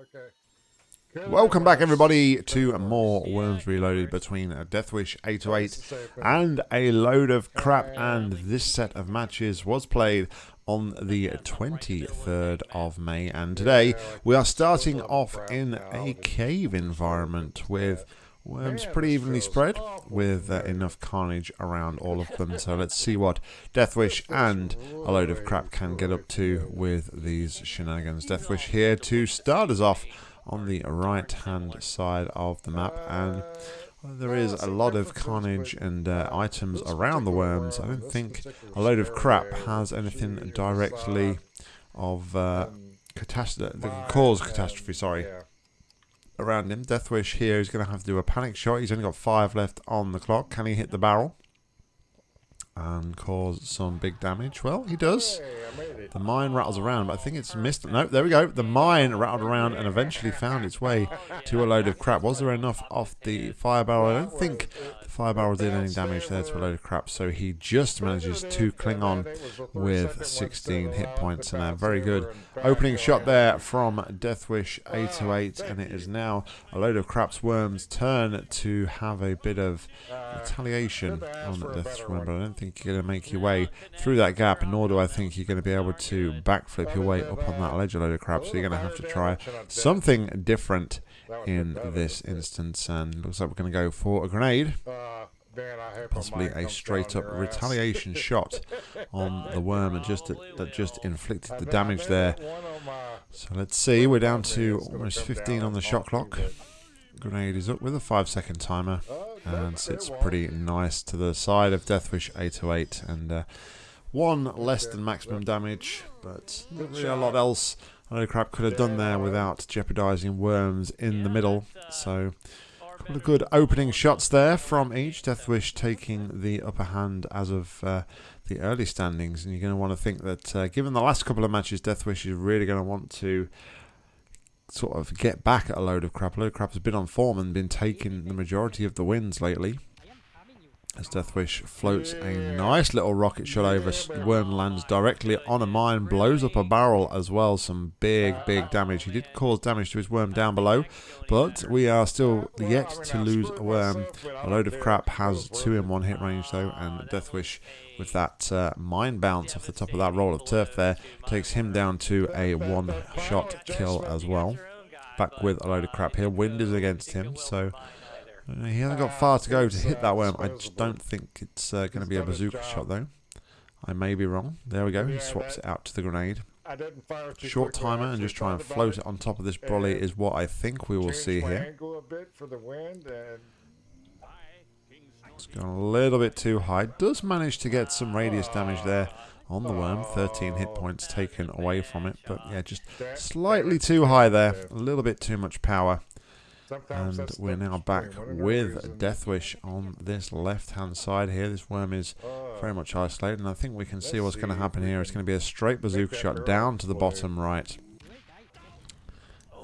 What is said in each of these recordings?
Okay. Welcome back, everybody, to more Worms Reloaded between Deathwish 808 and a load of crap. And this set of matches was played on the 23rd of May. And today we are starting off in a cave environment with worms pretty evenly spread with uh, enough carnage around all of them. So let's see what Deathwish and a load of crap can get up to with these shenanigans. Deathwish here to start us off on the right hand side of the map and there is a lot of carnage and uh, items around the worms. I don't think a load of crap has anything directly of uh, catastrophe, that can cause catastrophe, sorry, around him. Deathwish here is going to have to do a panic shot. He's only got five left on the clock. Can he hit the barrel? and cause some big damage. Well, he does. The mine rattles around, but I think it's missed. No, there we go. The mine rattled around and eventually found its way to a load of crap. Was there enough off the fire barrel? I don't think the fire barrel did any damage there to a load of crap, so he just manages to cling on with 16 hit points. And a very good opening shot there from Deathwish 808, and it is now a load of crap's worms' turn to have a bit of retaliation on Death's worm, but I don't think you're going to make your way through that gap, nor do I think you're going to be able to backflip your way up on that ledge a load of crap. So you're going to have to try something different in this instance. And looks like we're going to go for a grenade. Possibly a straight up retaliation shot on the worm that just that just inflicted the damage there. So let's see, we're down to almost 15 on the shot clock. Grenade is up with a 5 second timer and sits pretty nice to the side of Deathwish 808 and uh, one less than maximum damage but not really a lot else I know crap could have done there without jeopardizing worms in the middle so couple good opening shots there from each Deathwish taking the upper hand as of uh, the early standings and you're going to want to think that uh, given the last couple of matches Deathwish is really going to want to sort of get back at a load of crap. A load crap has been on form and been taking the majority of the wins lately. As Deathwish floats a nice little rocket shot over, Worm lands directly on a mine, blows up a barrel as well. Some big, big damage. He did cause damage to his worm down below, but we are still yet to lose a worm. A load of crap has two in one hit range though, and Deathwish with that uh, mine bounce off the top of that roll of turf there takes him down to a one shot kill as well. Back with a load of crap here. Wind is against him, so he hasn't got far to go to hit that worm. I just don't think it's uh, going to be a bazooka shot, though. I may be wrong. There we go. He swaps it out to the grenade. Short timer and just try and float it on top of this brolly is what I think we will see here. It's gone a little bit too high. Does manage to get some radius damage there on the worm. 13 hit points taken away from it. But yeah, just slightly too high there. A little bit too much power. And we're now back with Deathwish on this left-hand side here. This worm is very much isolated, and I think we can see what's going to happen here. It's going to be a straight bazooka shot down to the bottom right.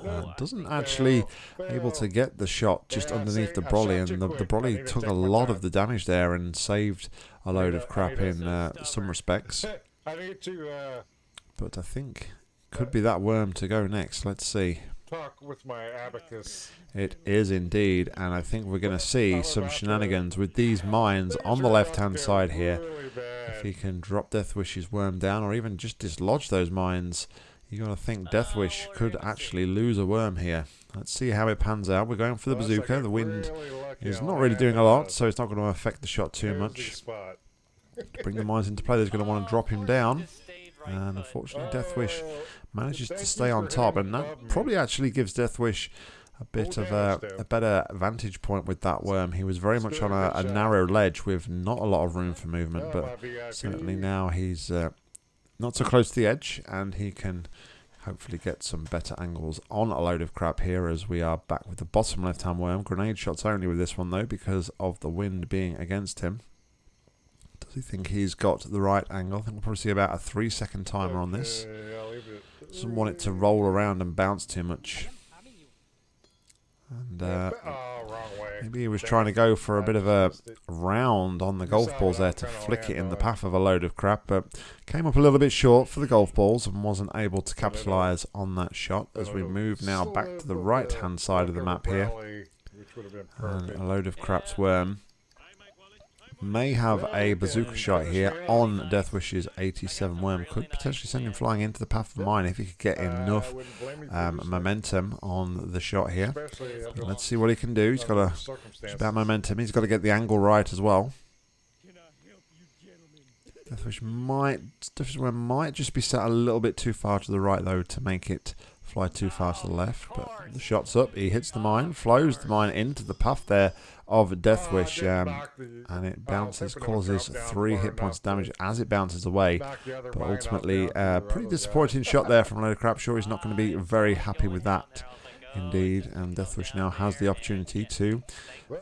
Uh, doesn't actually able to get the shot just underneath the brolly, and the, the brolly took a lot of the damage there and saved a load of crap in uh, some respects. But I think could be that worm to go next. Let's see talk with my abacus. It is indeed, and I think we're going to see some shenanigans with these mines on the left-hand side here. If he can drop Deathwish's worm down, or even just dislodge those mines, you got to think Deathwish could actually lose a worm here. Let's see how it pans out. We're going for the bazooka. The wind is not really doing a lot, so it's not going to affect the shot too much. To bring the mines into play, they're going to want to drop him down. And unfortunately, Deathwish manages to stay on top, and that probably actually gives Deathwish a bit of a, a, better vantage point with that worm. He was very much on a, a, narrow ledge with not a lot of room for movement, but certainly now he's uh, not so close to the edge, and he can hopefully get some better angles on a load of crap here as we are back with the bottom left-hand worm. Grenade shots only with this one, though, because of the wind being against him. Think he's got the right angle? I think we'll probably see about a three-second timer on this. Doesn't want it to roll around and bounce too much. And uh, Maybe he was trying to go for a bit of a round on the golf balls there to flick it in the path of a load of crap, but came up a little bit short for the golf balls and wasn't able to capitalise on that shot as we move now back to the right hand side of the map here. And a load of craps worm may have a bazooka shot here on Deathwish's 87 worm. Could potentially send him flying into the path of mine if he could get enough um, momentum on the shot here. Let's see what he can do. He's got a about momentum. He's got to get the angle right as well. Deathwish might Deathwish worm might just be set a little bit too far to the right though to make it fly too far to the left. But the shot's up. He hits the mine, flows the mine into the path there of Deathwish, um, and it bounces, causes three hit points damage as it bounces away. But ultimately, a uh, pretty disappointing shot there from Load of Crap. Sure, he's not going to be very happy with that. Indeed, and Deathwish now has the opportunity to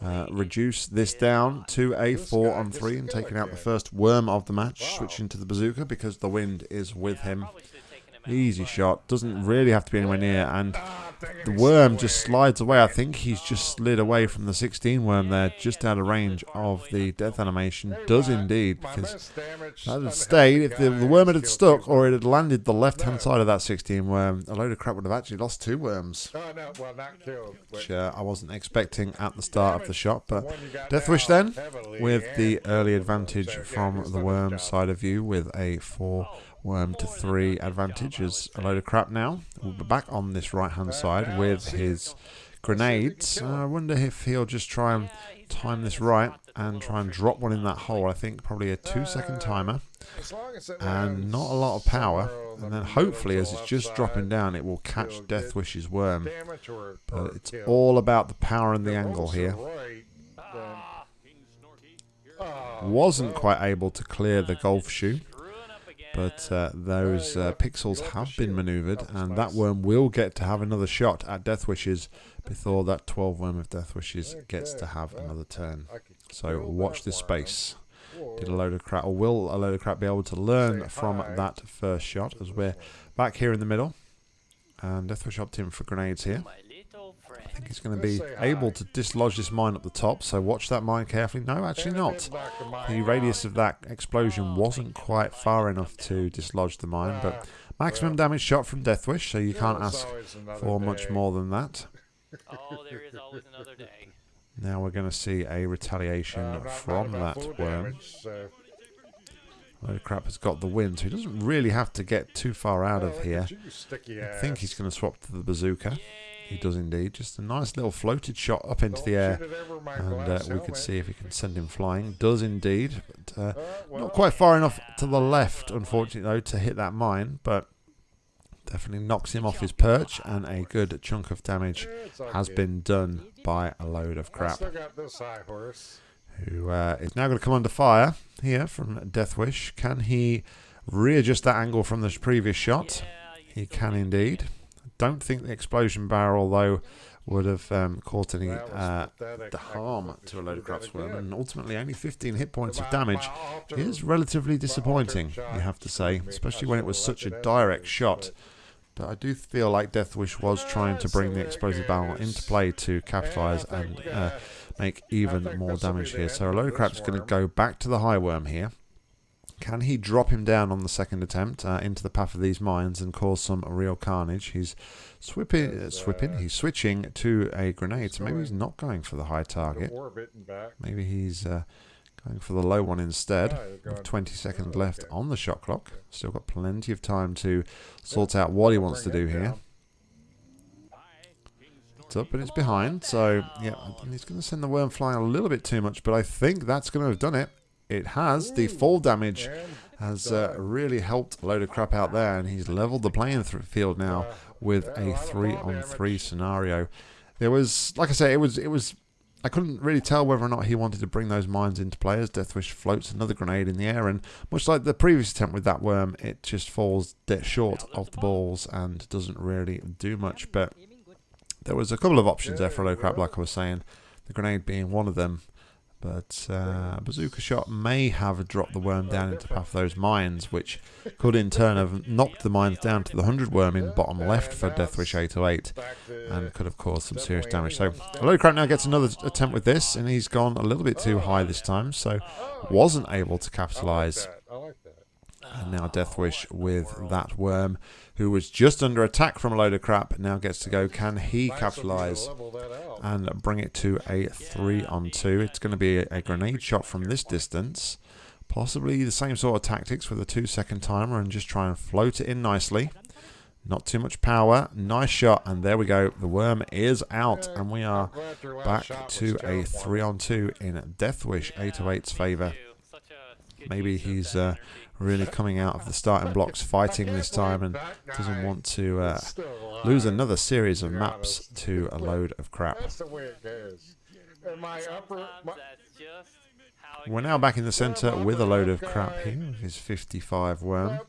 uh, reduce this down to a 4 on 3 and taking out the first worm of the match, switching to the bazooka because the wind is with him. Easy shot, doesn't really have to be anywhere near, and the worm just slides away. I think he's just slid away from the 16 worm there, just out of range of the death animation. Does indeed, because that had stayed. If the, the worm had stuck or it had landed the left-hand side of that 16 worm, a load of crap would have actually lost two worms. Which uh, I wasn't expecting at the start of the shot. But Death Wish then, with the early advantage from the worm side of view with a 4 worm to three advantage is a load of crap now. We'll be back on this right hand side with his grenades. Uh, I wonder if he'll just try and time this right and try and drop one in that hole. I think probably a two second timer and not a lot of power. And then hopefully as it's just dropping down it will catch Deathwish's worm. But it's all about the power and the angle here. Wasn't quite able to clear the golf shoe but uh, those uh, pixels have been maneuvered, and that worm will get to have another shot at Death Wishes before that 12 worm of Death Wishes gets to have another turn. So watch this space. Did a load of crap, or will a load of crap be able to learn from that first shot as we're back here in the middle? And Deathwish opted in for grenades here think he's going to be able to dislodge this mine up the top, so watch that mine carefully. No, actually not. The radius of that explosion wasn't quite far enough to dislodge the mine, but maximum damage shot from Deathwish, so you can't ask for much more than that. Oh, there is always another day. Now we're going to see a retaliation uh, from that worm. Load of crap has got the wind, so he doesn't really have to get too far out of here. I think he's going to swap to the bazooka. He does indeed. Just a nice little floated shot up into the air. And uh, we could see if he can send him flying. Does indeed. But, uh, not quite far enough to the left, unfortunately, though, to hit that mine. But definitely knocks him off his perch. And a good chunk of damage has been done by a load of crap. Who uh, is now going to come under fire here from Deathwish. Can he readjust that angle from the previous shot? He can indeed don't think the explosion barrel, though, would have um, caused any uh, harm to a load of crap worm, and ultimately only 15 hit points of damage is relatively disappointing, you have to say, especially when it was such a direct shot. But I do feel like Deathwish was trying to bring the explosive barrel into play to capitalise and uh, make even more damage here. So a load of crap's going to go back to the high worm here. Can he drop him down on the second attempt uh, into the path of these mines and cause some real carnage? He's swipping, uh, swipping. He's switching to a grenade, so maybe he's not going for the high target. Maybe he's uh, going for the low one instead. With 20 seconds left on the shot clock. Still got plenty of time to sort out what he wants to do here. It's up and it's behind, so yeah, he's going to send the worm flying a little bit too much, but I think that's going to have done it it has. The fall damage has uh, really helped a load of crap out there, and he's leveled the playing field now with a three-on-three scenario. There was, like I say, it was, it was. I couldn't really tell whether or not he wanted to bring those mines into play as Deathwish floats another grenade in the air, and much like the previous attempt with that worm, it just falls dead short of the balls and doesn't really do much. But there was a couple of options there for a low crap, like I was saying, the grenade being one of them. But uh, Bazooka Shot may have dropped the worm down into of those mines, which could in turn have knocked the mines down to the 100 worm in bottom left for Deathwish 808 and could have caused some serious damage. So Load Crap now gets another attempt with this, and he's gone a little bit too high this time, so wasn't able to capitalise. And now Deathwish with that worm, who was just under attack from a load of crap, now gets to go. Can he capitalise and bring it to a 3 on 2? It's going to be a, grenade shot from this distance. Possibly the same sort of tactics with a 2 second timer and just try and float it in nicely. Not too much power. Nice shot. And there we go. The worm is out. And we are back to a 3 on 2 in Deathwish 808's favour. Maybe he's uh, really coming out of the starting blocks fighting this time and doesn't want to uh, lose another series of maps to a load of crap. We're now back in the centre with a load of crap here. His 55 worm.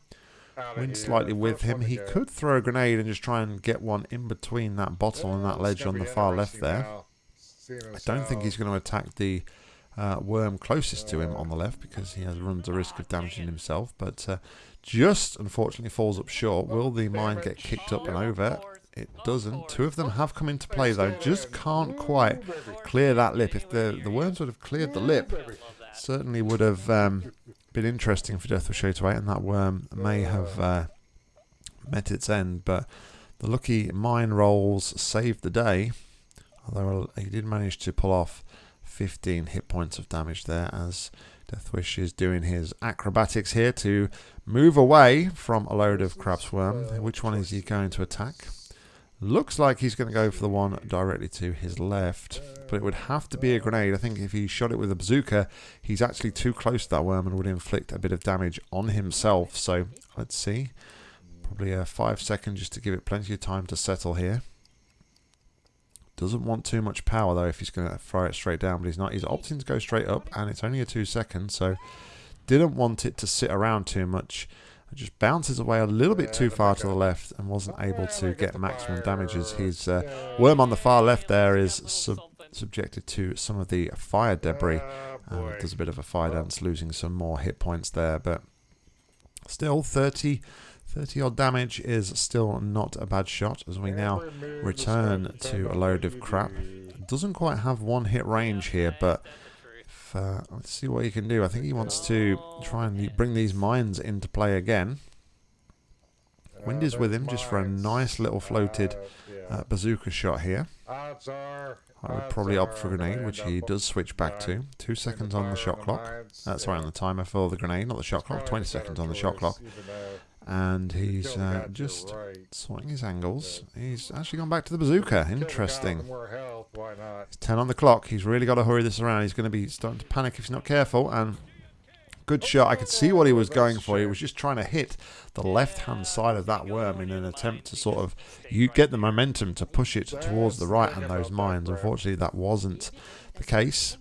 Wind slightly with him. He could throw a grenade and just try and get one in between that bottle and that ledge on the far left there. I don't think he's going to attack the uh, worm closest to him on the left because he has runs the risk of damaging himself. But uh, just unfortunately falls up short. Will the mine get kicked up and over? It doesn't. Two of them have come into play though. Just can't quite clear that lip. If the the worms would have cleared the lip, certainly would have um, been interesting for Death of Shade and that worm may have uh, met its end. But the lucky mine rolls saved the day. Although he did manage to pull off 15 hit points of damage there as Deathwish is doing his acrobatics here to move away from a load of Crap's Worm. Which one is he going to attack? Looks like he's going to go for the one directly to his left, but it would have to be a grenade. I think if he shot it with a bazooka, he's actually too close to that worm and would inflict a bit of damage on himself. So let's see. Probably a five second just to give it plenty of time to settle here. Doesn't want too much power though if he's going to throw it straight down, but he's not. He's opting to go straight up, and it's only a two second, so didn't want it to sit around too much. It just bounces away a little bit too far to the left and wasn't able to get maximum damages. His uh, worm on the far left there is sub subjected to some of the fire debris. and does a bit of a fire dance, losing some more hit points there, but still 30 30 odd damage is still not a bad shot as we now return to a load of crap. Doesn't quite have one hit range here, but if, uh, let's see what he can do. I think he wants to try and bring these mines into play again. Wind is with him just for a nice little floated uh, bazooka shot here. I would probably opt for a grenade, which he does switch back to. Two seconds on the shot clock. That's right on the timer for the grenade, not the shot clock. 20 seconds on the shot clock and he's uh, just sorting his angles. He's actually gone back to the bazooka. Interesting. It's 10 on the clock. He's really got to hurry this around. He's going to be starting to panic if he's not careful. And good shot. I could see what he was going for. He was just trying to hit the left-hand side of that worm in an attempt to sort of you get the momentum to push it towards the right and those mines. Unfortunately, that wasn't the case.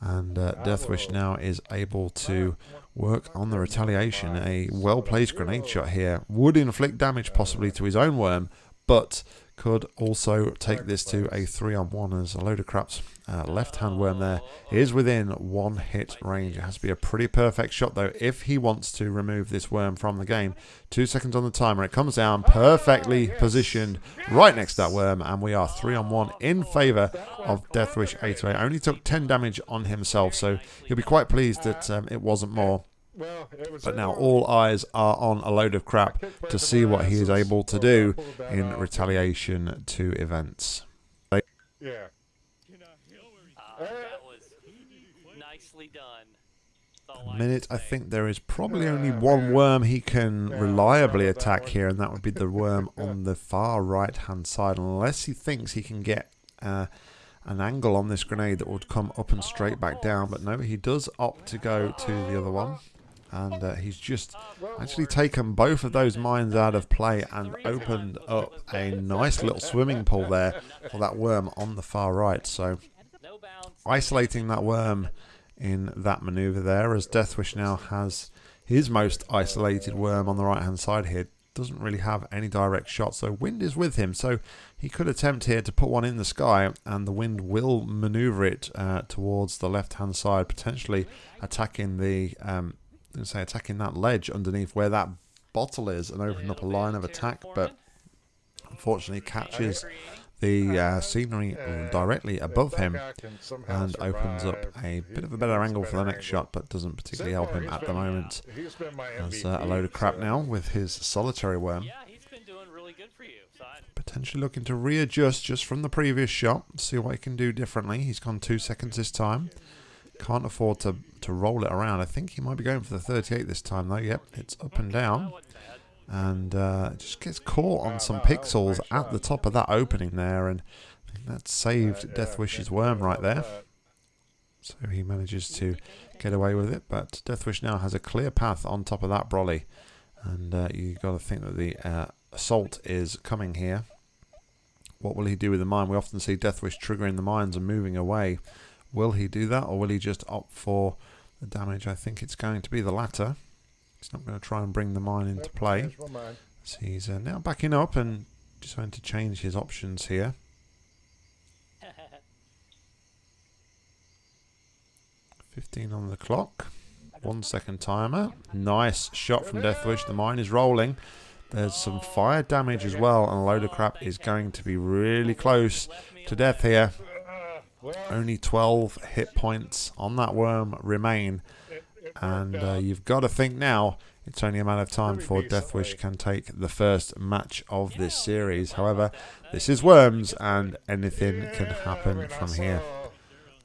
And uh, Deathwish now is able to work on the retaliation. A well-placed grenade shot here would inflict damage possibly to his own worm, but could also take this to a 3 on 1 as a load of craps. Uh, left hand worm there is within one hit range. It has to be a pretty perfect shot though if he wants to remove this worm from the game. Two seconds on the timer. It comes down perfectly positioned right next to that worm and we are 3 on 1 in favour of Deathwish 808. Only took 10 damage on himself so he'll be quite pleased that um, it wasn't more. But now all eyes are on a load of crap to see what he is able to do in retaliation to events. Yeah. Uh, that was nicely done. Minute, I think there is probably only one worm he can reliably attack here, and that would be the worm on the far right hand side, unless he thinks he can get uh, an angle on this grenade that would come up and straight back down. But no, he does opt to go to the other one and uh, he's just actually taken both of those mines out of play and opened up a nice little swimming pool there for that worm on the far right. So isolating that worm in that maneuver there as Deathwish now has his most isolated worm on the right hand side here. doesn't really have any direct shot so wind is with him. So he could attempt here to put one in the sky, and the wind will maneuver it uh, towards the left-hand side, potentially attacking the, um, say, attacking that ledge underneath where that bottle is, and opening up a line of attack. But unfortunately, catches the uh, scenery directly above him and opens up a bit of a better angle for the next shot, but doesn't particularly help him at the moment. There's uh, a load of crap now with his solitary worm. Potentially looking to readjust just from the previous shot, see what he can do differently. He's gone two seconds this time. Can't afford to, to roll it around. I think he might be going for the 38 this time though. Yep, it's up and down and uh, just gets caught on some pixels at the top of that opening there, and that saved Deathwish's worm right there. So he manages to get away with it, but Deathwish now has a clear path on top of that brolly, and uh, you got to think that the uh, assault is coming here. What will he do with the mine? We often see Deathwish triggering the mines and moving away. Will he do that, or will he just opt for the damage? I think it's going to be the latter. He's not going to try and bring the mine into play. So he's uh, now backing up and just going to change his options here. Fifteen on the clock. One second timer. Nice shot from Deathwish. The mine is rolling. There's some fire damage as well, and a load of crap is going to be really close to death here. Only 12 hit points on that worm remain. And uh, you've got to think now it's only a matter of time before Deathwish can take the first match of this series. However, this is Worms and anything can happen from here.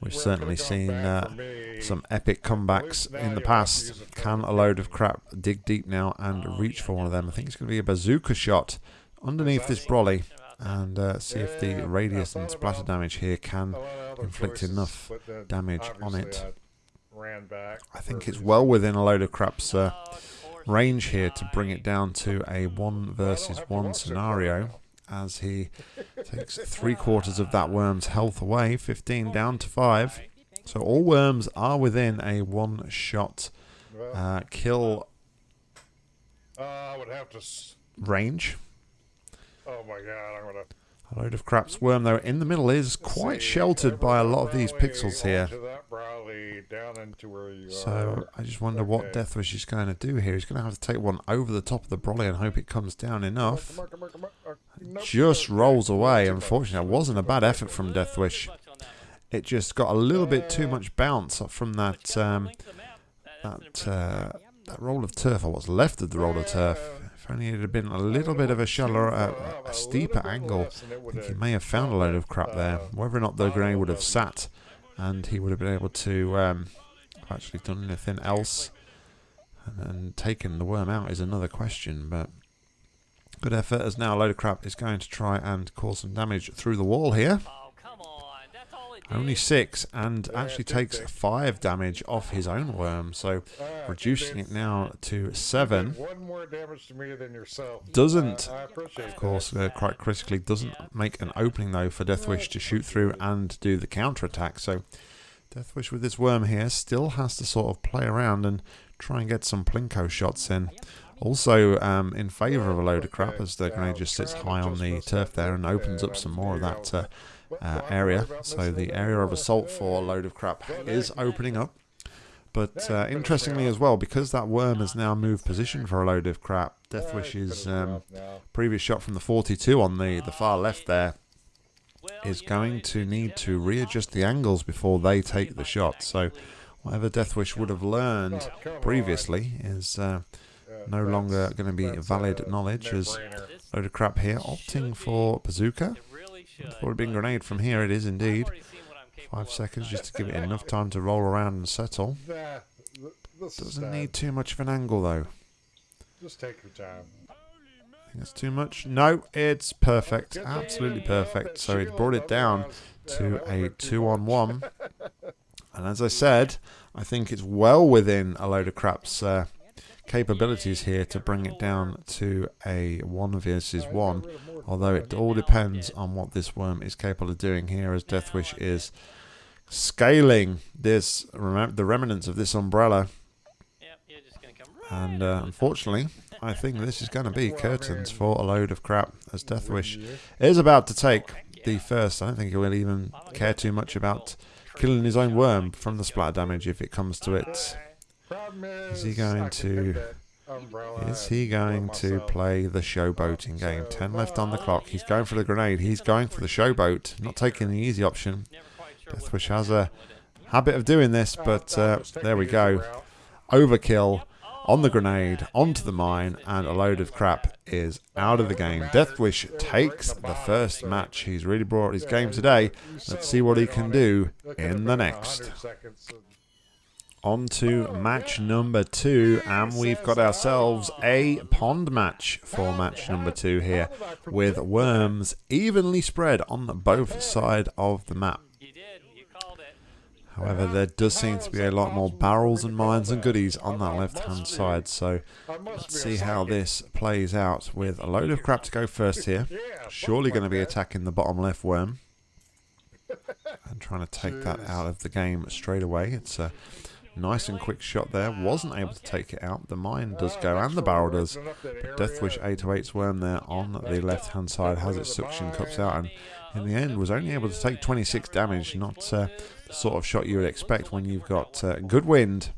We've certainly seen uh, some epic comebacks in the past. Can a load of crap dig deep now and reach for one of them? I think it's going to be a bazooka shot underneath this brolly and uh, see if the radius and splatter damage here can inflict enough damage on it ran back. I think it's well within a load of crap's uh, range here to bring it down to a one versus one scenario as he takes three quarters of that worm's health away, 15 down to five. So all worms are within a one shot uh, kill uh, would have to range. Oh my god, I'm gonna a load of craps worm, though, in the middle is quite sheltered by a lot of these pixels here. So I just wonder what Deathwish is going to do here. He's going to have to take one over the top of the brolly and hope it comes down enough. Just rolls away. Unfortunately, it wasn't a bad effort from Deathwish. It just got a little bit too much bounce from that um, that uh, that roll of turf, or what's left of the roll of turf. If only it had been a little bit of a shallower, uh, a steeper angle, I think he may have found a load of crap there. Whether or not the grenade would have sat and he would have been able to um, actually done anything else and, and taken the worm out is another question, but good effort as now a load of crap is going to try and cause some damage through the wall here. Only six, and actually takes five damage off his own worm, so reducing it now to seven. Doesn't, of course, uh, quite critically, doesn't make an opening though for Deathwish to shoot through and do the counter attack. So Deathwish with this worm here still has to sort of play around and try and get some plinko shots in. Also um, in favour of a load of crap as the grenade just sits high on the turf there and opens up some more of that uh, uh, area. So the area of assault for a load of crap is opening up. But uh, interestingly as well, because that worm has now moved position for a load of crap, Deathwish's um, previous shot from the 42 on the, the far left there is going to need to readjust the angles before they take the shot. So whatever Deathwish would have learned previously is uh, no longer going to be valid knowledge as a load of crap here, opting for bazooka. Thought it'd been grenade from here. It is indeed. Five seconds just to give it enough time to roll around and settle. Doesn't need too much of an angle though. Just take your time. I think it's too much. No, it's perfect. Absolutely perfect. So it brought it down to a two on one. And as I said, I think it's well within a load of crap's uh, capabilities here to bring it down to a one versus one although it all depends on what this worm is capable of doing here as Deathwish is scaling this the remnants of this umbrella and uh, unfortunately I think this is going to be curtains for a load of crap as Deathwish is about to take the first. I don't think he will even care too much about killing his own worm from the splatter damage if it comes to it. Problem Is he going to- take that umbrella Is he going to play the showboating game? 10 left on the clock. He's going for the grenade. He's going for the showboat. Not taking the easy option. Never quite sure what's Deathwish has a happen with it. habit of doing this, Oh, but uh, there we go. Overkill on the grenade, onto the mine, and a load of crap is out of the game. Deathwish takes the first match. He's really brought his game today. Let's see what he can do in the next. 100 seconds and- On to match number two, and we've got ourselves a pond match for match number two here, with worms evenly spread on both side of the map. However, there does seem to be a lot more barrels and mines and goodies on that left-hand side, so let's see how this plays out with a load of crap to go first here. Surely going to be attacking the bottom left worm. And trying to take that out of the game straight away. It's a nice and quick shot there. Wasn't able to take it out. The mine does go and the barrel does. area. Deathwish 808's worm there on the left hand side has its suction cups out and in the end was only able to take 26 damage. Not uh, the sort of shot you would expect when you've got uh, good wind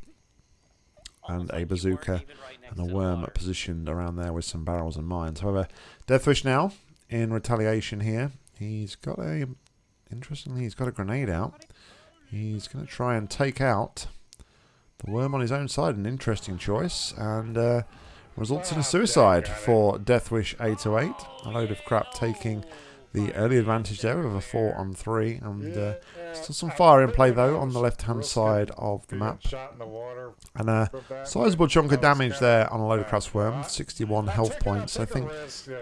and a bazooka and a worm positioned around there with some barrels and mines. However, Deathwish now in retaliation here. He's got a interestingly he's got a grenade out. He's going to try and take out the worm on his own side. An interesting choice and uh, results in a suicide for Deathwish 808. A load of crap taking the early advantage there of a four on three and. Uh, Still some fire in play though on the left hand side of the map. Shot in the water. And a sizable chunk of damage there on a load of Uh, worm. uh, 61 health points. I think.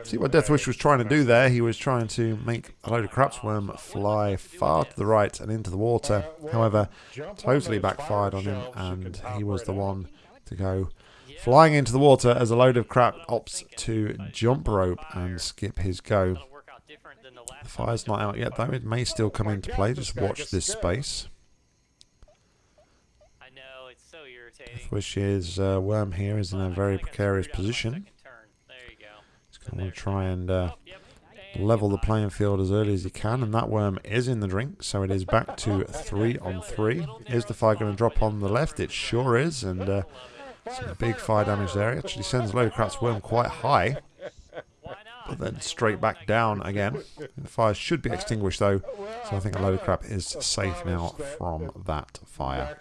See what Deathwish was trying to do there? He was trying to make a load of craps worm fly far to the right and into the water. uh, However, totally backfired on him shelves, you can and he was the one to go flying into the water as a load of crap opts to jump rope and skip his go. Gonna work out different than the fire's not out yet though. It may still come into play. Just watch this space. I know it's so irritating. Which is uh, Worm here is in a very feel like I precarious screwed up my position. second turn. There you go. He's going to try and uh, level the playing field as early as he can, and that worm is in the drink, so it is back to three on three. Is the fire going to drop on the left? It sure is, and uh, some big fire damage there. It actually sends Load of Crap's worm quite high, but then straight back down again. The fire should be extinguished though, so I think a load of crap is safe now from that fire.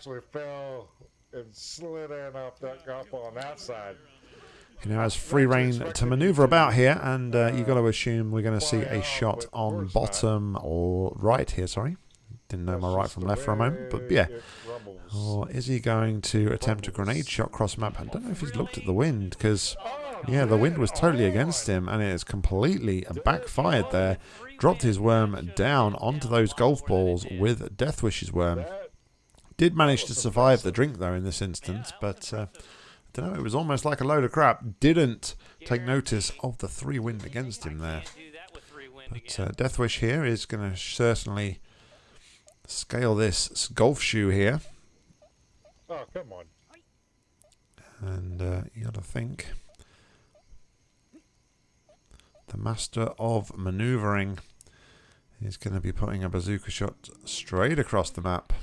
He now has free reign to maneuver about here, and uh, you've got to assume we're going to see a shot on bottom or right here. Sorry, didn't know my right from left for a moment, but yeah. Or is he going to attempt a grenade shot cross map? I don't know if he's looked at the wind because, yeah, the wind was totally against him and it has completely backfired there. Dropped his worm down onto those golf balls with Deathwish's worm. Did manage to survive the drink though in this instance, but uh, I don't know. It was almost like a load of crap. Didn't take notice of the three wind against him there. Can't do that with three wind But uh, Deathwish here is going to certainly scale this golf shoe here. Oh, come on. And uh, you got to think the master of maneuvering is going to be putting a bazooka shot straight across the map.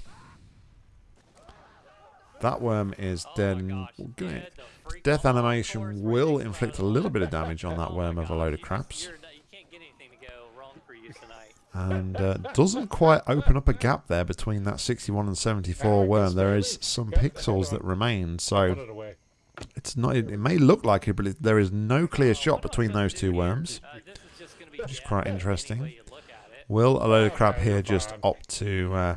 That worm is Oh dead. my gosh. and gonna- Yeah, the freak Death animation will inflict a little bit of damage on that worm of a load of craps. you're not- You can't get anything to go wrong for you tonight. and uh, doesn't quite open up a gap there between that 61 and 74 worm. There is some pixels that remain, so Put it away. It's not. It may look like it, but there is no clear shot between those two worms. This is just gonna be Which is quite interesting. way you look at it. Will a load of crap here just opt to uh,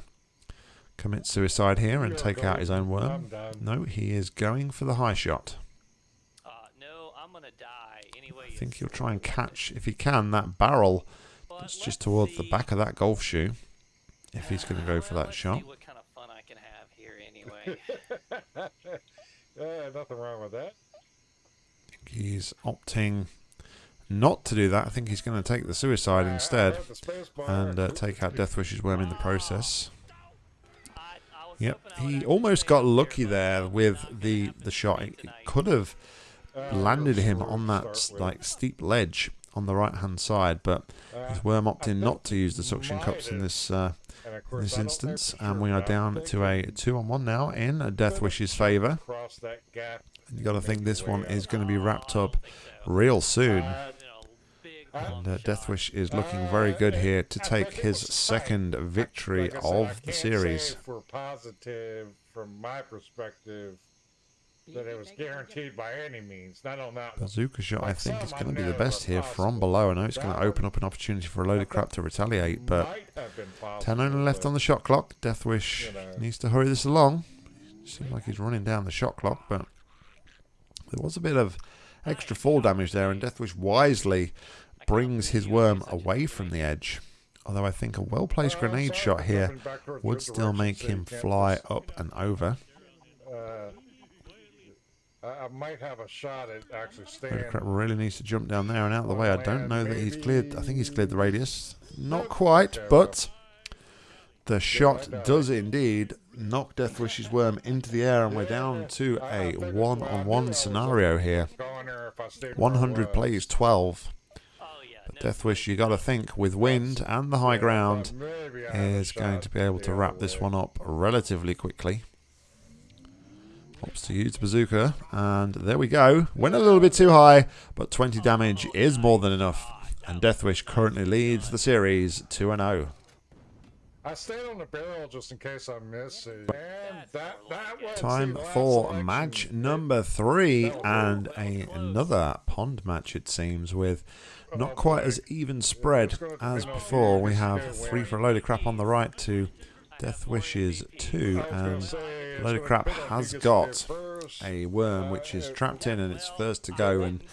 commit suicide here and take out his own worm? No, he is going for the high shot. Uh, I'm gonna die anyway. I you think he'll try and catch, if he can, that barrel that's just towards the back of that golf shoe. If he's going to go for that shot. See what kind of fun I can have here anyway. yeah, nothing wrong with that. He's opting not to do that. I think he's going to take the suicide I- I instead the and uh, take out Deathwish's worm in the process. I, I was Yep, hoping I would he almost got lucky there with the the shot. It, it could have landed him on that like steep ledge on the right hand side, but his worm opting not to use the suction cups in this uh, in this instance, and we are down to a two on one now in Deathwish's favour. You got to think this one is going to be wrapped up real soon. And uh, Deathwish is looking very good here to take his second victory of the series. For positive, from my perspective, that it was guaranteed by any means. Not on that Bazooka shot, I think, is going to be the best here from below. I know it's going to open up an opportunity for a load of crap to retaliate, but 10 only left on the shot clock. Deathwish needs to hurry this along. Seems like he's running down the shot clock, but there was a bit of extra fall damage there, and Deathwish wisely brings his worm away from the edge. Although I think a well-placed grenade shot here would still make him fly up and over. Uh, I might have a shot at actually staying. really needs to jump down there and out of the way. I don't know that he's cleared. I think he's cleared the radius. Not quite, but the shot does indeed knock Deathwish's worm into the air, and we're down to a one-on-one scenario here. 100 plays 12. But Deathwish, you got to think, with wind and the high ground, is going to be able to wrap this one up relatively quickly. Hops to use bazooka, and there we go. Went a little bit too high, but 20 damage is more than enough. And Deathwish currently leads the series 2-0. I stayed on the barrel just in case I miss it. That, that Time for match number three and a, another pond match it seems with oh, not quite as even spread as before. We have three for a load of crap on the right to Death Wishes 2 and Load of Crap has got a worm which is trapped in and it's first to go and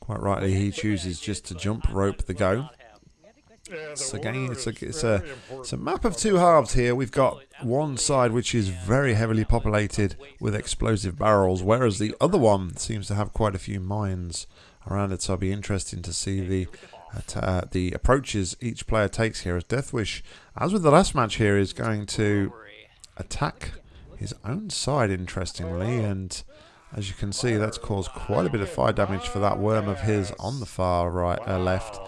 quite rightly he chooses just to jump rope the go. So again, it's a, it's a it's a map of two halves here. We've got one side which is very heavily populated with explosive barrels, whereas the other one seems to have quite a few mines around it. So it'll be interesting to see the uh, the approaches each player takes here. As Deathwish, as with the last match here, is going to attack his own side, interestingly, and as you can see, that's caused quite a bit of fire damage for that worm of his on the far right, uh, left.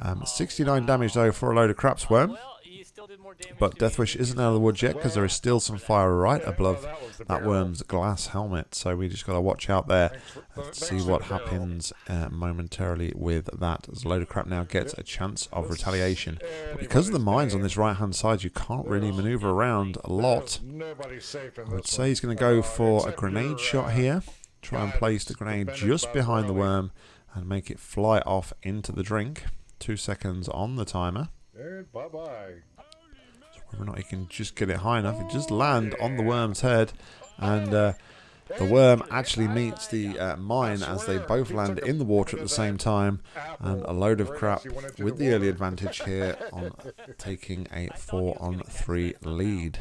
Um, 69 damage though for a load of craps worm. But Deathwish isn't out of the woods yet because there is still some fire right above that worm's glass helmet. So we just got to watch out there and see what happens uh, momentarily with that. As a load of crap now gets a chance of retaliation. But because of the mines on this right hand side, you can't really maneuver around a lot. I would say he's going to go for a grenade shot here. Try and place the grenade just behind the worm and make it fly off into the drink. Two seconds on the timer. And bye bye. Whether or not he can just get it high enough, it just land on the worm's head, and uh, the worm actually meets the uh, mine as they both land in the water at the same time, and a load of crap with the early advantage here on taking a four on three lead.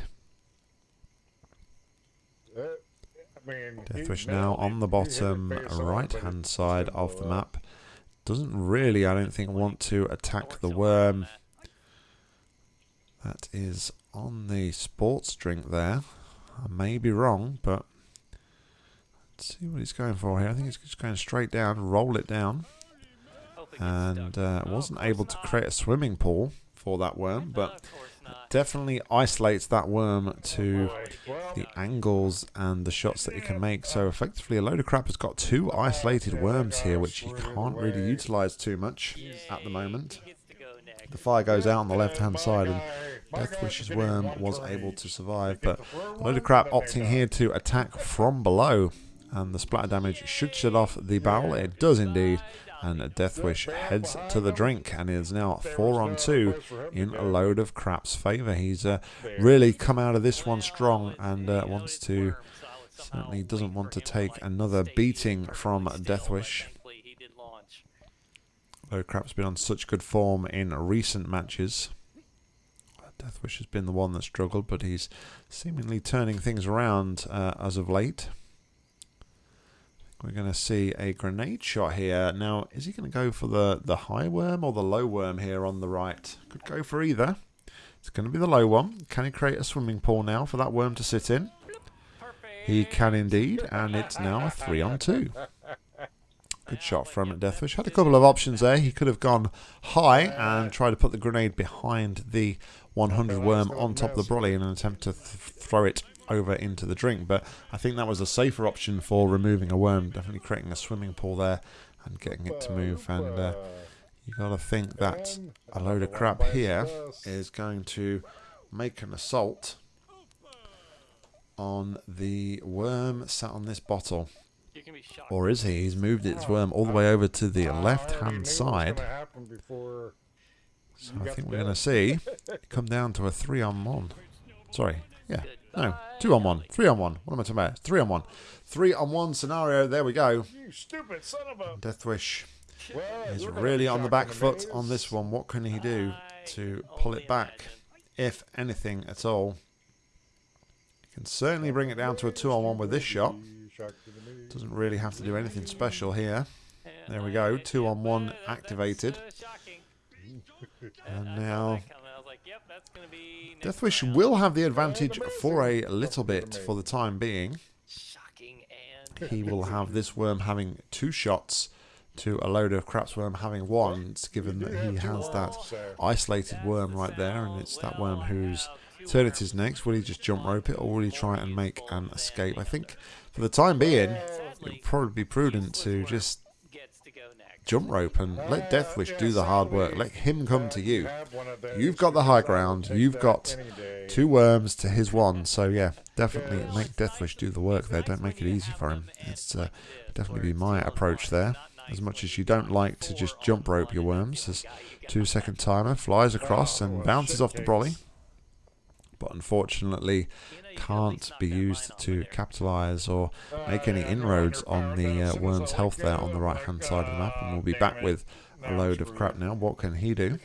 Deathwish now on the bottom right hand side of the map doesn't really, I don't think, want to attack the worm. That is on the sports drink there. I may be wrong, but let's see what he's going for here. I think he's just going straight down, roll it down. And uh, wasn't able to create a swimming pool for that worm, but definitely isolates that worm to the angles and the shots that he can make. So effectively, a load of crap has got two isolated worms here, which he can't really utilize too much at the moment. The fire goes out on the left-hand side, and Deathwish's worm was able to survive. But a load of crap opting here to attack from below, and the splatter damage should shut off the barrel. It does indeed and Deathwish heads to the drink and is now four on two in a load of crap's favour. He's uh, really come out of this one strong and uh, wants to certainly doesn't want to take another beating from Deathwish. Load Crap's been on such good form in recent matches. Deathwish has been the one that struggled, but he's seemingly turning things around uh, as of late. We're going to see a grenade shot here. Now, is he going to go for the, the high worm or the low worm here on the right? Could go for either. It's going to be the low one. Can he create a swimming pool now for that worm to sit in? He can indeed, and it's now a three on two. Good shot from Deathwish. Had a couple of options there. He could have gone high and tried to put the grenade behind the 100 worm on top of the brolly in an attempt to th throw it over into the drink. But I think that was a safer option for removing a worm. Definitely creating a swimming pool there and getting it to move. And uh, you got to think that a load of crap here is going to make an assault on the worm sat on this bottle. Or is he? He's moved its worm all the way over to the left-hand side. So I think we're going to see come down to a three-on-one. Sorry, yeah, no, two-on-one, three-on-one. What am I talking about? Three-on-one. Three-on-one scenario. There we go. You stupid son of a... Deathwish is really on the back foot on this one. What can he do to pull it back, if anything at all? He can certainly bring it down to a two-on-one with this shot. Doesn't really have to do anything special here. There we go, two on one activated. And now Deathwish will have the advantage for a little bit for the time being. He will have this worm having two shots to a Load of Crap's worm having one, given that he has that isolated worm right there, and it's that worm whose turn it is next. Will he just jump rope it, or will he try and make an escape? I think for the time being, it would probably be prudent to just jump rope and let Deathwish do the hard work. Let him come to you. You've got the high ground. You've got two worms to his one. So yeah, definitely make Deathwish do the work there. Don't make it easy for him. It's uh, definitely be my approach there. As much as you don't like to just jump rope your worms, this two second timer flies across and bounces off the brolly but unfortunately can't be used to capitalize or make any inroads on the uh, worm's health there on the right hand side of the map and we'll be back with a Load of Crap now. What can he do?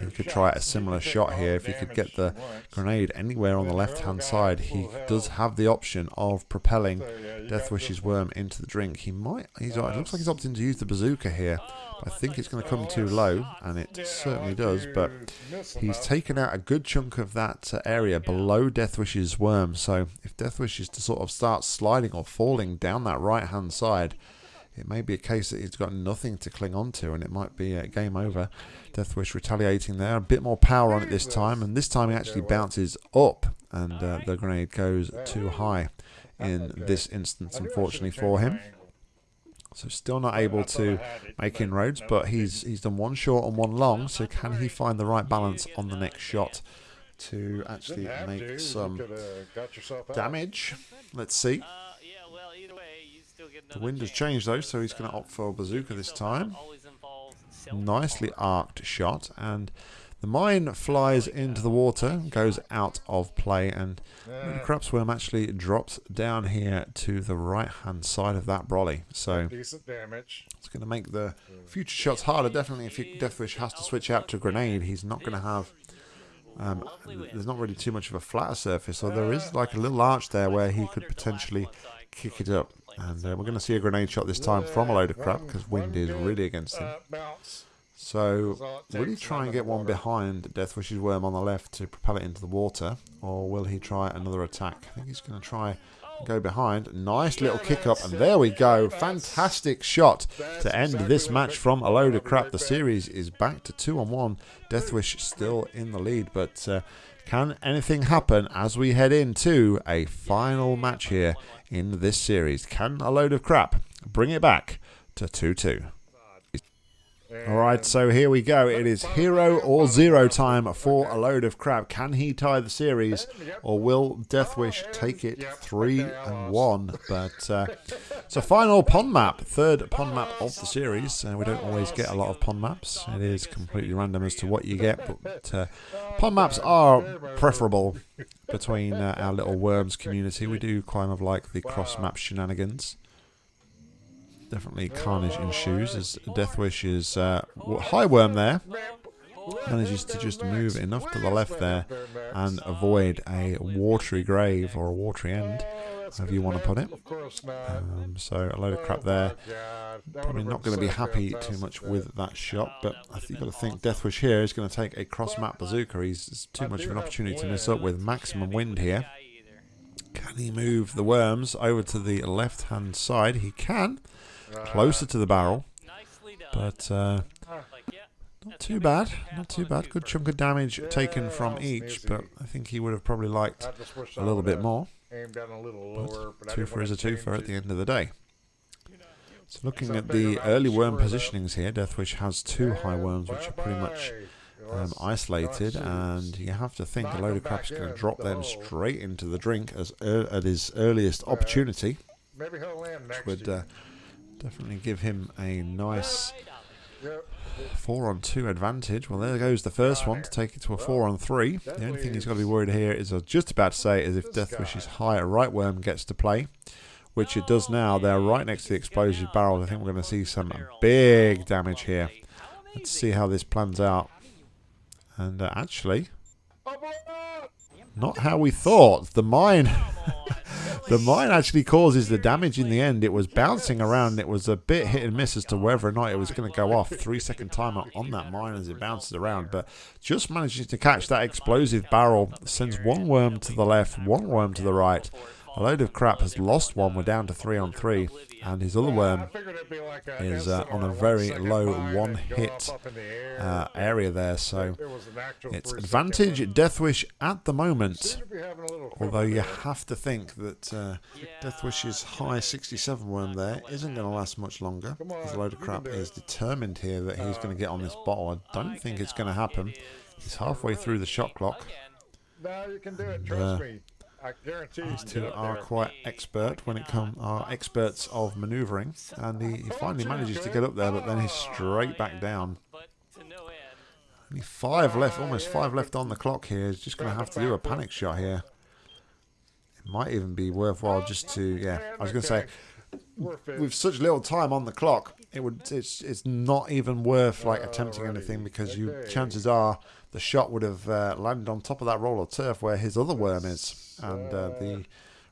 He could try a similar shot here. If he could get the grenade anywhere on the left-hand side, he does have the option of propelling Deathwish's worm into the drink. He might. He's. It looks like he's opting to use the bazooka here. I think it's going to come too low, and it certainly does. But he's taken out a good chunk of that uh, area below Deathwish's worm. So if Deathwish is to sort of start sliding or falling down that right-hand side it may be a case that he's got nothing to cling on to and it might be a game over. Deathwish retaliating there. A bit more power on it this time. And this time he actually bounces up and uh, the grenade goes too high in this instance, unfortunately for him. So still not able to make inroads, but he's he's done one short and one long. So can he find the right balance on the next shot to actually make some damage? Let's see. The wind has changed though, so he's going to opt for Bazooka this time. Nicely arced shot, and the mine flies into the water, goes out of play, and the Crap's Worm actually drops down here to the right-hand side of that brolly. So it's going to make the future shots harder. Definitely, if Deathwish has to switch out to grenade, he's not going to have um, there's not really too much of a flatter surface, so there is like a little arch there where he could potentially kick it up. And uh, we're going to see a grenade shot this time from a Load of Crap because wind is really against him. So, will he try and get one behind Deathwish's worm on the left to propel it into the water? Or will he try another attack? I think he's going to try go behind. Nice little kick up, and there we go. Fantastic shot to end this match from a Load of Crap. The series is back to two on one. Deathwish still in the lead, but uh, can anything happen as we head into a final match here in this series? Can a Load of Crap bring it back to 2 2? Alright, so here we go. It is hero or zero time for a Load of Crap. Can he tie the series or will Deathwish take it 3 and 1? But uh, it's a final pond map, third pond map of the series. Uh, we don't always get a lot of pond maps. It is completely random as to what you get, but uh, pond maps are preferable between uh, our little worms community. We do kind of like the cross map shenanigans. Definitely carnage ensues as Deathwish is uh, high worm there. Manages to just move enough to the left there and avoid a watery grave or a watery end, however you want to put it. Um, so a Load of Crap there. Probably not going to be happy too much with that shot, but I think you've got to think Deathwish here is going to take a cross map bazooka. He's too much of an opportunity to miss up with maximum wind here. Can he move the worms over to the left hand side? He can. Closer to the barrel, but uh, not too bad. Not too bad. Good chunk of damage taken from each, but I think he would have probably liked I just wish a I little bit more. A little lower, but I Two for is a two for at the end of the day. So looking at the early worm positionings here, Deathwish has two high worms which are pretty much um, isolated, and you have to think a Load of Crap's back going to drop them straight into the drink as ear at his earliest opportunity. Maybe he'll land next Would uh, definitely give him a nice four on two advantage. Well, there goes the first one to take it to a four on three. The only thing he's got to be worried here is I just about to say is if Deathwish's high right worm gets to play, which it does now. They're right next to the explosive barrel. I think we're going to see some big damage here. Let's see how this plans out. And uh, actually, not how we thought. The mine, the mine actually causes the damage in the end. It was bouncing around. It was a bit hit and miss as to whether or not it was going to go off. Three second timer on that mine as it bounces around, but just manages to catch that explosive barrel. Sends one worm to the left, one worm to the right. A Load of Crap has lost one. We're down to three on three, and his other worm is uh, on a very low one-hit uh, area there. So it's advantage Deathwish at the moment. Although you have to think that uh, Deathwish's high 67 worm there isn't going to last much longer. His Load of Crap is determined here that he's going to get on this bottle. I don't think it's going to happen. He's halfway through the shot clock. No, you can do it. Trust me. I guarantee. These two are quite expert when it comes are experts of manoeuvring, and he, he finally manages to get up there, but then he's straight back down. But to no end. Only five left, almost five left on the clock here. He's just going to have to do a panic shot here. It might even be worthwhile just to, yeah. I was going to say, with such little time on the clock, it would it's it's not even worth like attempting anything because you chances are the shot would have uh, landed on top of that roll of turf where his other worm is, and uh, the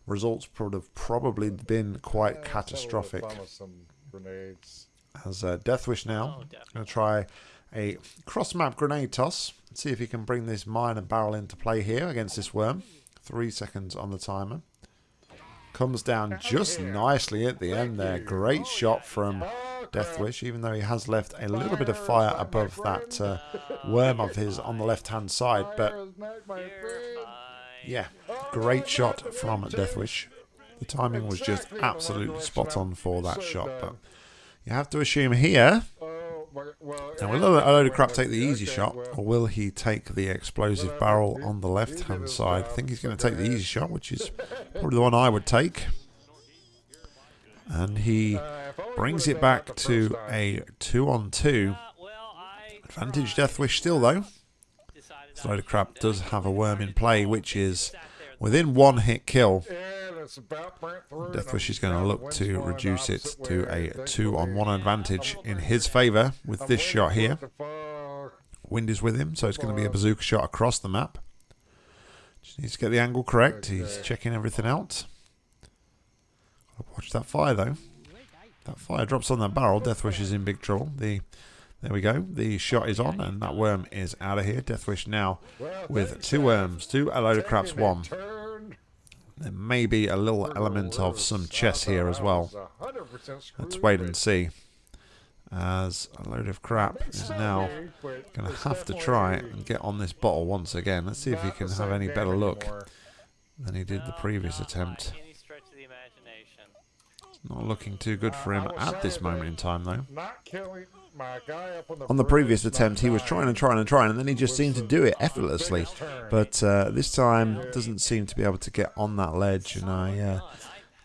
results would have probably been quite Let's have a little catastrophic. fun Some grenades. As uh, Deathwish now, Oh, going to try a cross map grenade toss. See if he can bring this mine and barrel into play here against this worm. Three seconds on the timer. Comes down just nicely at the end there. Great shot from Deathwish, even though he has left a little bit of fire above that uh, worm of his on the left hand side. But Fire is not my You're friend. fine. yeah, great shot from Deathwish. The timing was just absolutely spot on for that shot. But you have to assume here now, will a Load of Crap take the easy shot, or will he take the explosive barrel on the left-hand side? I think he's going to take the easy shot, which is probably the one I would take. And he brings it back to a two on two. Uh, Advantage. Deathwish still, though. This Load of Crap does have a worm in play, which is within one hit kill. Yeah, it's about burnt through, and Deathwish is going to look to reduce it to a two on one advantage in his favour with this shot here. Wind is with him, so it's going to be a bazooka shot across the map. Just needs to get the angle correct. He's checking everything out. Watch that fire though. That fire drops on that barrel. Deathwish is in big trouble. The there we go. The shot is on, and that worm is out of here. Deathwish now with two worms, two a Load of Crap's, one. There may be a little element of some chess here as well. Let's wait and see. As a Load of Crap is now going to have to try and get on this bottle once again. Let's see if he can have any better luck than he did the previous attempt. Not looking too good for him at this moment in time, though. Not killing my guy up on the, On the bridge, previous attempt, he was trying and trying and trying, and then he just seemed to do it effortlessly. But uh, this time, doesn't seem to be able to get on that ledge, and I uh,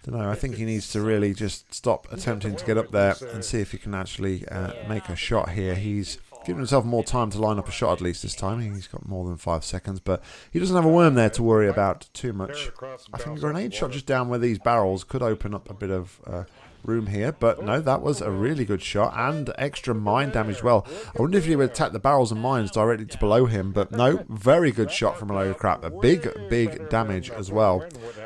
don't know. I think he needs to really just stop attempting to get up there and see if he can actually uh, make a shot here. He's given himself more time to line up a shot at least this time. He's got more than five seconds, but he doesn't have a worm there to worry about too much. I think a grenade shot just down where these barrels could open up a bit of uh, room here, but no, that was a really good shot and extra mine damage. Well, I wonder if he would attack the barrels and mines directly to below him, but no, very good shot from a Load of Crap. A big, big damage as well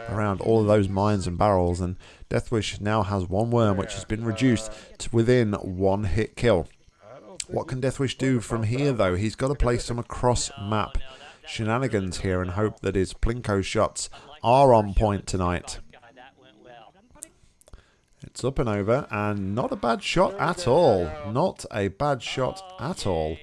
around all of those mines and barrels. And Deathwish now has one worm, which has been reduced to within one hit kill. What can Deathwish do from here, though? He's got to play some across map shenanigans here and hope that his Plinko shots are on point tonight. God, that went well. It's up and over, and not a bad shot at all. Not a bad shot at all.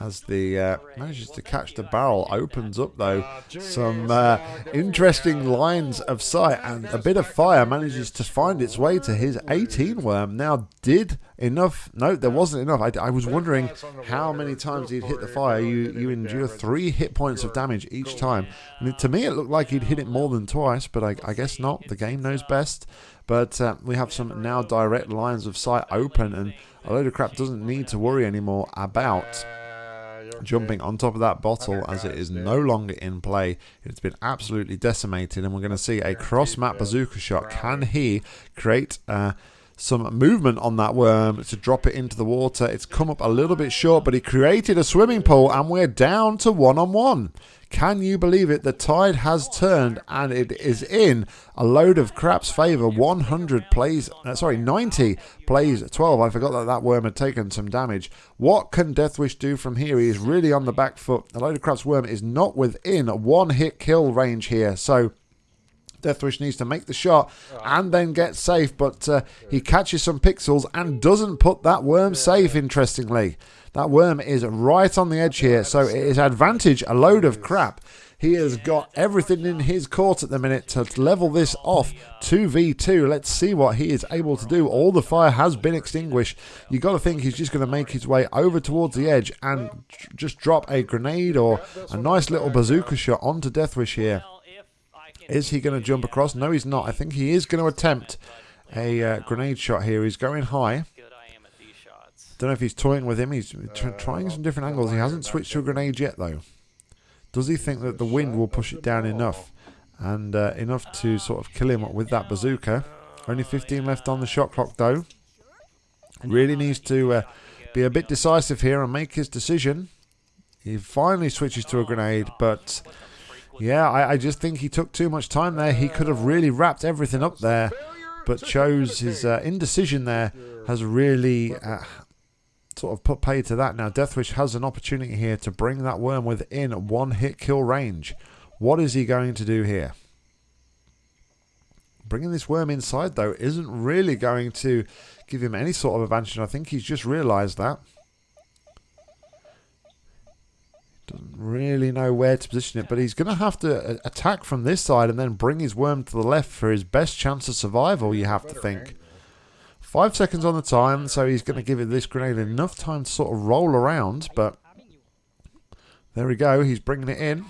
As the uh, manages to catch the barrel, opens up though some uh, interesting lines of sight, and a bit of fire manages to find its way to his 18 worm. Now, did enough? No, there wasn't enough. I, I was wondering how many times he'd hit the fire. You you endure three hit points of damage each time. And to me, it looked like he'd hit it more than twice, but I, I guess not. The game knows best. But uh, we have some now direct lines of sight open, and a Load of Crap doesn't need to worry anymore about jumping on top of that bottle as it is no longer in play. It's been absolutely decimated, and we're going to see a cross map bazooka shot. Can he create uh, some movement on that worm to drop it into the water? It's come up a little bit short, but he created a swimming pool, and we're down to one on one. Can you believe it? The tide has turned and it is in a Load of Crap's favour. 100 plays, uh, sorry, 90 plays 12. I forgot that that worm had taken some damage. What can Deathwish do from here? He is really on the back foot. A Load of Crap's worm is not within one hit kill range here. So Deathwish needs to make the shot and then get safe, but uh, he catches some pixels and doesn't put that worm safe, interestingly. That worm is right on the edge here, so it is advantage a Load of Crap. He has got everything in his court at the minute to level this off 2v2. Let's see what he is able to do. All the fire has been extinguished. you got to think he's just going to make his way over towards the edge and just drop a grenade or a nice little bazooka shot onto Deathwish here. Is he going to jump across? No, he's not. I think he is going to attempt a uh, grenade shot here. He's going high. Don't know if he's toying with him. He's trying some different angles. He hasn't switched to a grenade yet, though. Does he think that the wind will push it down enough? And uh, enough to sort of kill him with that bazooka. Only 15 left on the shot clock, though. Really needs to uh, be a bit decisive here and make his decision. He finally switches to a grenade, but... Yeah, I, I just think he took too much time there. He could have really wrapped everything up there, but chose his uh, indecision there has really uh, sort of put pay to that. Now, Deathwish has an opportunity here to bring that worm within one hit kill range. What is he going to do here? Bringing this worm inside, though, isn't really going to give him any sort of advantage. I think he's just realised that. Doesn't really know where to position it, but he's going to have to uh, attack from this side and then bring his worm to the left for his best chance of survival, you have to think. Five seconds on the time, so he's going to give it this grenade enough time to sort of roll around, but there we go. He's bringing it in.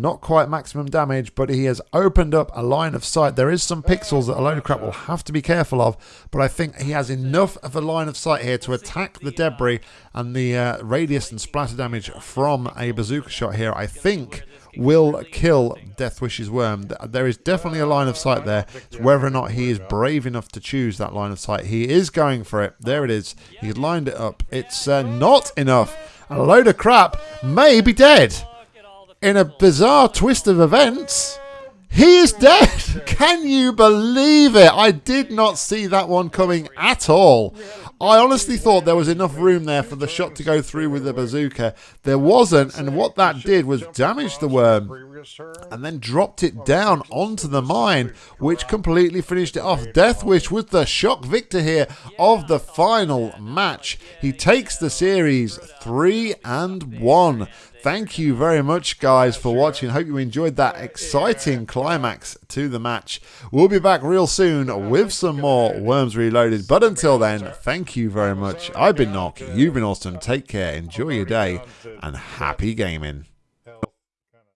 Not quite maximum damage, but he has opened up a line of sight. There is some pixels that a Load of Crap will have to be careful of, but I think he has enough of a line of sight here to attack the debris and the uh, radius and splatter damage from a bazooka shot here. I think will kill Deathwish's worm. There is definitely a line of sight there. It's whether or not he is brave enough to choose that line of sight. He is going for it. There it is. He's lined it up. It's uh, not enough. A Load of Crap may be dead. In a bizarre twist of events, he is dead. Can you believe it? I did not see that one coming at all. I honestly thought there was enough room there for the shot to go through with the bazooka. There wasn't, and what that did was damage the worm and then dropped it down onto the mine, which completely finished it off. Deathwish was the shock victor here of the final match. He takes the series 3 and 1. Thank you very much, guys, for watching. Hope you enjoyed that exciting climax to the match. We'll be back real soon with some more Worms Reloaded. But until then, thank you very much. I've been Nock. You've been awesome. Take care. Enjoy your day. And happy gaming.